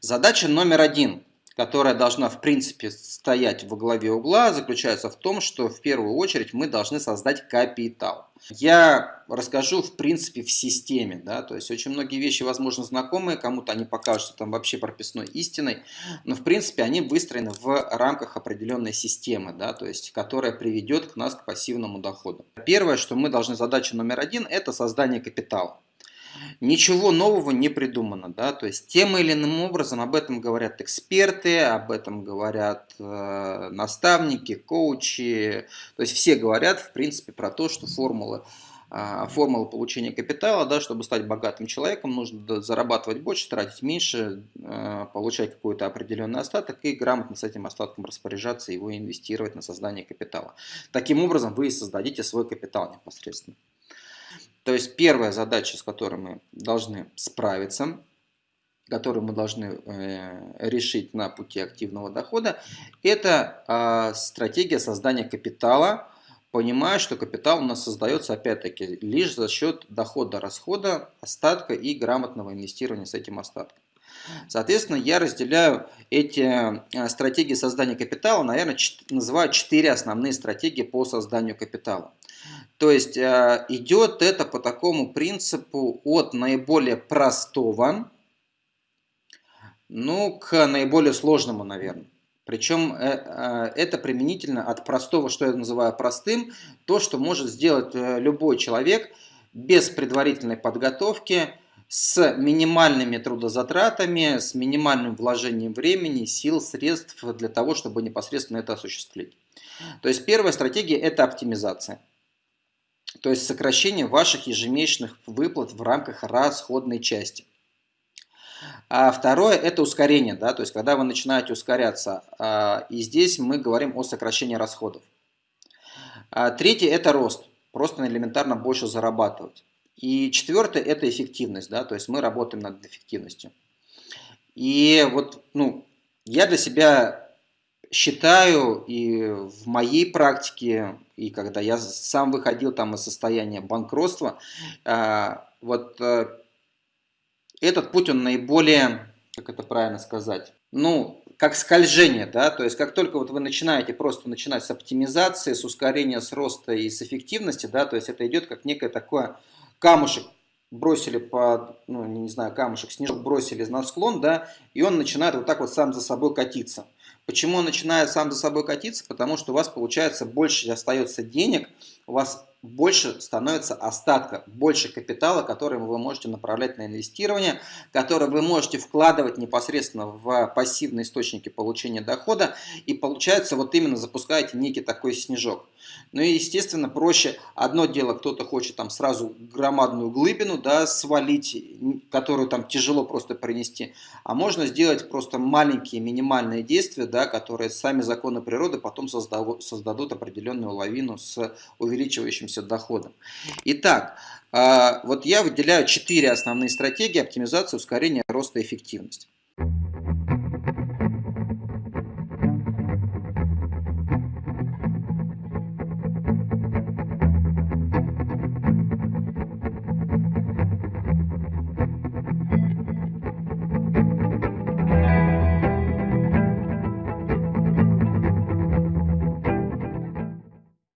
Задача номер один, которая должна в принципе стоять во главе угла, заключается в том, что в первую очередь мы должны создать капитал. Я расскажу в принципе в системе, да, то есть очень многие вещи, возможно, знакомые, кому-то они покажутся там вообще прописной истиной, но в принципе они выстроены в рамках определенной системы, да, то есть которая приведет к нас к пассивному доходу. Первое, что мы должны, задача номер один, это создание капитала. Ничего нового не придумано, да, то есть тем или иным образом об этом говорят эксперты, об этом говорят э, наставники, коучи, то есть все говорят, в принципе, про то, что формулы э, формула получения капитала, да, чтобы стать богатым человеком, нужно зарабатывать больше, тратить меньше, э, получать какой-то определенный остаток и грамотно с этим остатком распоряжаться, его инвестировать на создание капитала. Таким образом вы создадите свой капитал непосредственно. То есть первая задача, с которой мы должны справиться, которую мы должны э, решить на пути активного дохода, это э, стратегия создания капитала, понимая, что капитал у нас создается опять-таки лишь за счет дохода-расхода, остатка и грамотного инвестирования с этим остатком. Соответственно, я разделяю эти э, стратегии создания капитала, наверное, называю четыре основные стратегии по созданию капитала. То есть э, идет это по такому принципу от наиболее простого, ну, к наиболее сложному, наверное. Причем э, это применительно от простого, что я называю простым, то, что может сделать любой человек без предварительной подготовки, с минимальными трудозатратами, с минимальным вложением времени, сил, средств для того, чтобы непосредственно это осуществить. То есть первая стратегия – это оптимизация то есть сокращение ваших ежемесячных выплат в рамках расходной части. А второе – это ускорение, да, то есть когда вы начинаете ускоряться, а, и здесь мы говорим о сокращении расходов. А третье – это рост, просто элементарно больше зарабатывать. И четвертое – это эффективность, да, то есть мы работаем над эффективностью. И вот, ну, я для себя считаю и в моей практике, и когда я сам выходил там из состояния банкротства, а, вот э, этот путь, он наиболее, как это правильно сказать, ну, как скольжение, да, то есть как только вот вы начинаете просто начинать с оптимизации, с ускорения, с роста и с эффективности, да, то есть это идет как некое такое камушек бросили по, ну, не знаю, камушек, снежок бросили на склон, да, и он начинает вот так вот сам за собой катиться. Почему он начинает сам за собой катиться? Потому что у вас получается больше остается денег, у вас больше становится остатка, больше капитала, который вы можете направлять на инвестирование, который вы можете вкладывать непосредственно в пассивные источники получения дохода, и получается вот именно запускаете некий такой снежок. Ну и естественно проще, одно дело, кто-то хочет там сразу громадную глыбину да, свалить, которую там тяжело просто принести, а можно сделать просто маленькие минимальные действия, да, которые сами законы природы потом создадут, определенную лавину с увеличивающимся увеличивающимся доходом. Итак, а, вот я выделяю четыре основные стратегии оптимизации, ускорения роста и эффективности.